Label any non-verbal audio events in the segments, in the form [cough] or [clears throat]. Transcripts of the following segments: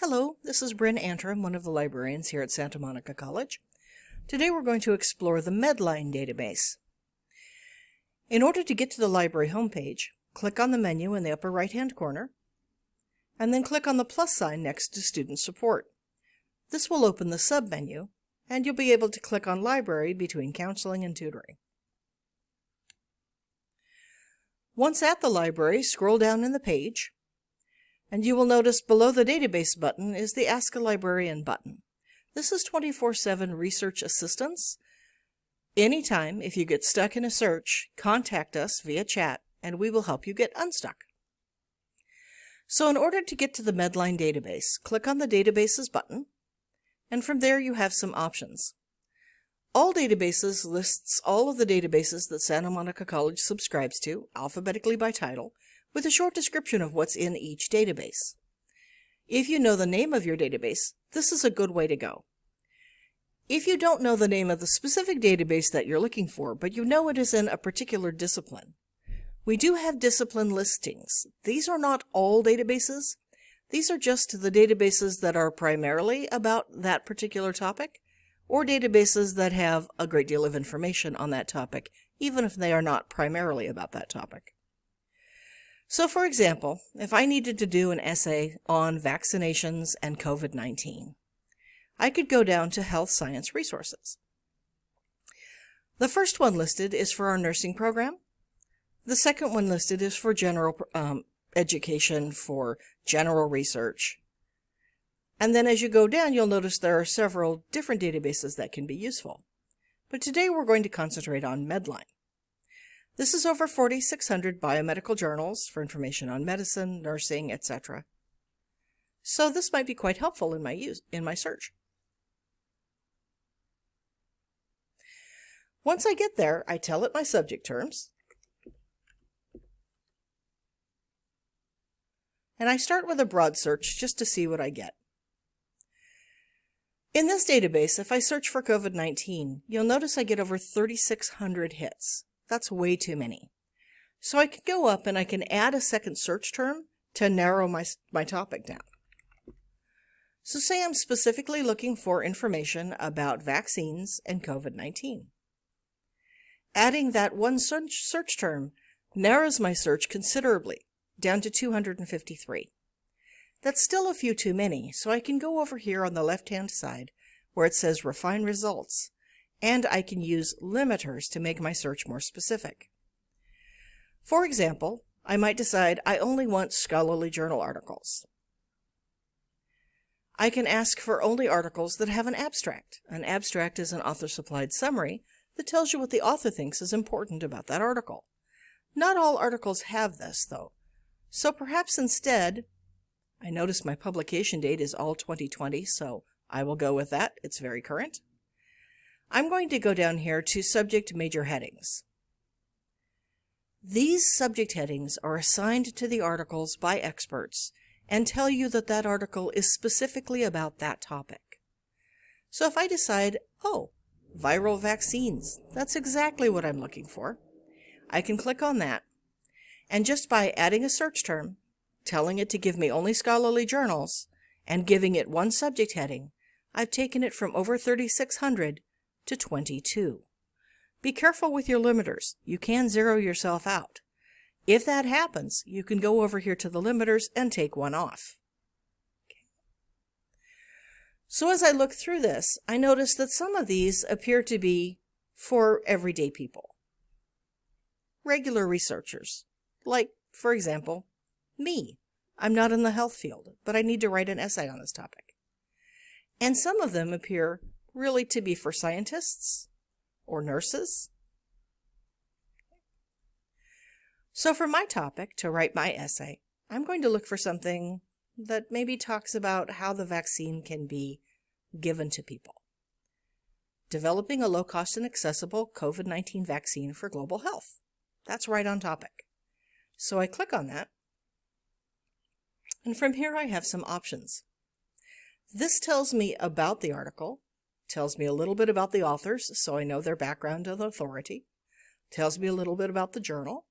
Hello, this is Bryn Antrim, one of the librarians here at Santa Monica College. Today we're going to explore the Medline database. In order to get to the library homepage, click on the menu in the upper right-hand corner, and then click on the plus sign next to Student Support. This will open the submenu, and you'll be able to click on Library between counseling and tutoring. Once at the library, scroll down in the page, and you will notice below the database button is the Ask a Librarian button. This is 24-7 research assistance. Anytime, if you get stuck in a search, contact us via chat and we will help you get unstuck. So in order to get to the Medline database, click on the Databases button, and from there you have some options. All databases lists all of the databases that Santa Monica College subscribes to, alphabetically by title, with a short description of what's in each database. If you know the name of your database, this is a good way to go. If you don't know the name of the specific database that you're looking for, but you know it is in a particular discipline, we do have discipline listings. These are not all databases. These are just the databases that are primarily about that particular topic, or databases that have a great deal of information on that topic, even if they are not primarily about that topic. So for example, if I needed to do an essay on vaccinations and COVID-19, I could go down to Health Science Resources. The first one listed is for our nursing program. The second one listed is for general um, education, for general research. And then as you go down, you'll notice there are several different databases that can be useful. But today we're going to concentrate on Medline. This is over 4,600 biomedical journals for information on medicine, nursing, etc. So this might be quite helpful in my use in my search. Once I get there, I tell it my subject terms. And I start with a broad search just to see what I get. In this database, if I search for COVID-19, you'll notice I get over 3,600 hits. That's way too many. So I can go up and I can add a second search term to narrow my, my topic down. So say I'm specifically looking for information about vaccines and COVID-19. Adding that one search, search term narrows my search considerably, down to 253. That's still a few too many, so I can go over here on the left-hand side where it says Refine Results and I can use limiters to make my search more specific. For example, I might decide I only want scholarly journal articles. I can ask for only articles that have an abstract. An abstract is an author-supplied summary that tells you what the author thinks is important about that article. Not all articles have this, though. So perhaps instead, I notice my publication date is all 2020, so I will go with that. It's very current. I'm going to go down here to subject major headings. These subject headings are assigned to the articles by experts and tell you that that article is specifically about that topic. So if I decide, oh, viral vaccines, that's exactly what I'm looking for, I can click on that, and just by adding a search term, telling it to give me only scholarly journals, and giving it one subject heading, I've taken it from over 3,600 to 22. Be careful with your limiters. You can zero yourself out. If that happens, you can go over here to the limiters and take one off. So as I look through this, I notice that some of these appear to be for everyday people. Regular researchers, like, for example, me. I'm not in the health field, but I need to write an essay on this topic. And some of them appear really to be for scientists or nurses. So for my topic, to write my essay, I'm going to look for something that maybe talks about how the vaccine can be given to people. Developing a low-cost and accessible COVID-19 vaccine for global health. That's right on topic. So I click on that. And from here I have some options. This tells me about the article, tells me a little bit about the authors, so I know their background and authority, tells me a little bit about the journal,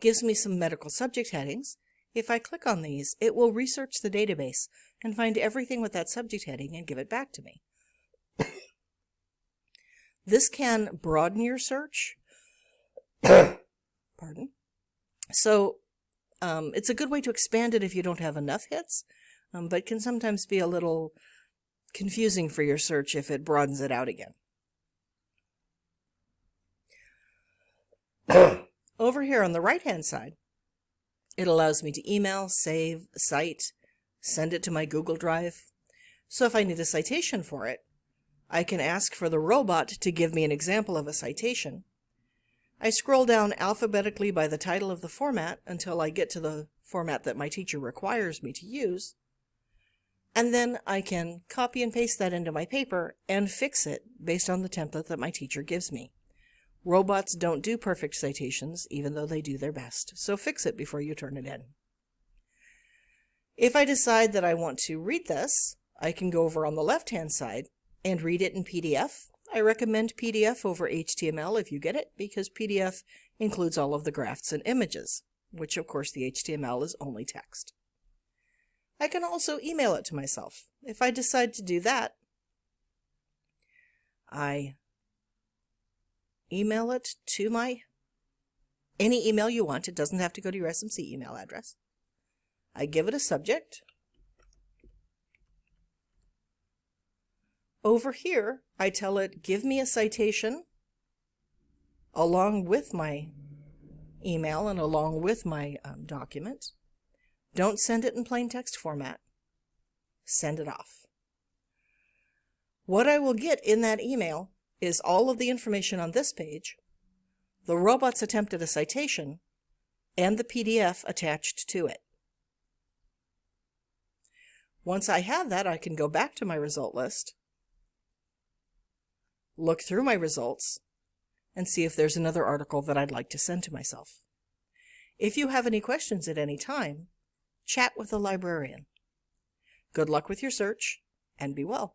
gives me some medical subject headings, If I click on these, it will research the database and find everything with that subject heading and give it back to me. [coughs] this can broaden your search. [coughs] Pardon. So um, it's a good way to expand it if you don't have enough hits, um, but can sometimes be a little confusing for your search if it broadens it out again. [clears throat] Over here on the right hand side, it allows me to email, save, cite, send it to my Google Drive. So if I need a citation for it, I can ask for the robot to give me an example of a citation. I scroll down alphabetically by the title of the format until I get to the format that my teacher requires me to use. And then I can copy and paste that into my paper and fix it based on the template that my teacher gives me. Robots don't do perfect citations, even though they do their best, so fix it before you turn it in. If I decide that I want to read this, I can go over on the left-hand side and read it in PDF. I recommend PDF over HTML if you get it, because PDF includes all of the graphs and images, which of course the HTML is only text. I can also email it to myself. If I decide to do that, I email it to my any email you want. It doesn't have to go to your SMC email address. I give it a subject. Over here, I tell it, give me a citation along with my email and along with my um, document. Don't send it in plain text format. Send it off. What I will get in that email is all of the information on this page, the robot's attempt at a citation, and the PDF attached to it. Once I have that, I can go back to my result list, look through my results, and see if there's another article that I'd like to send to myself. If you have any questions at any time, chat with a librarian. Good luck with your search, and be well.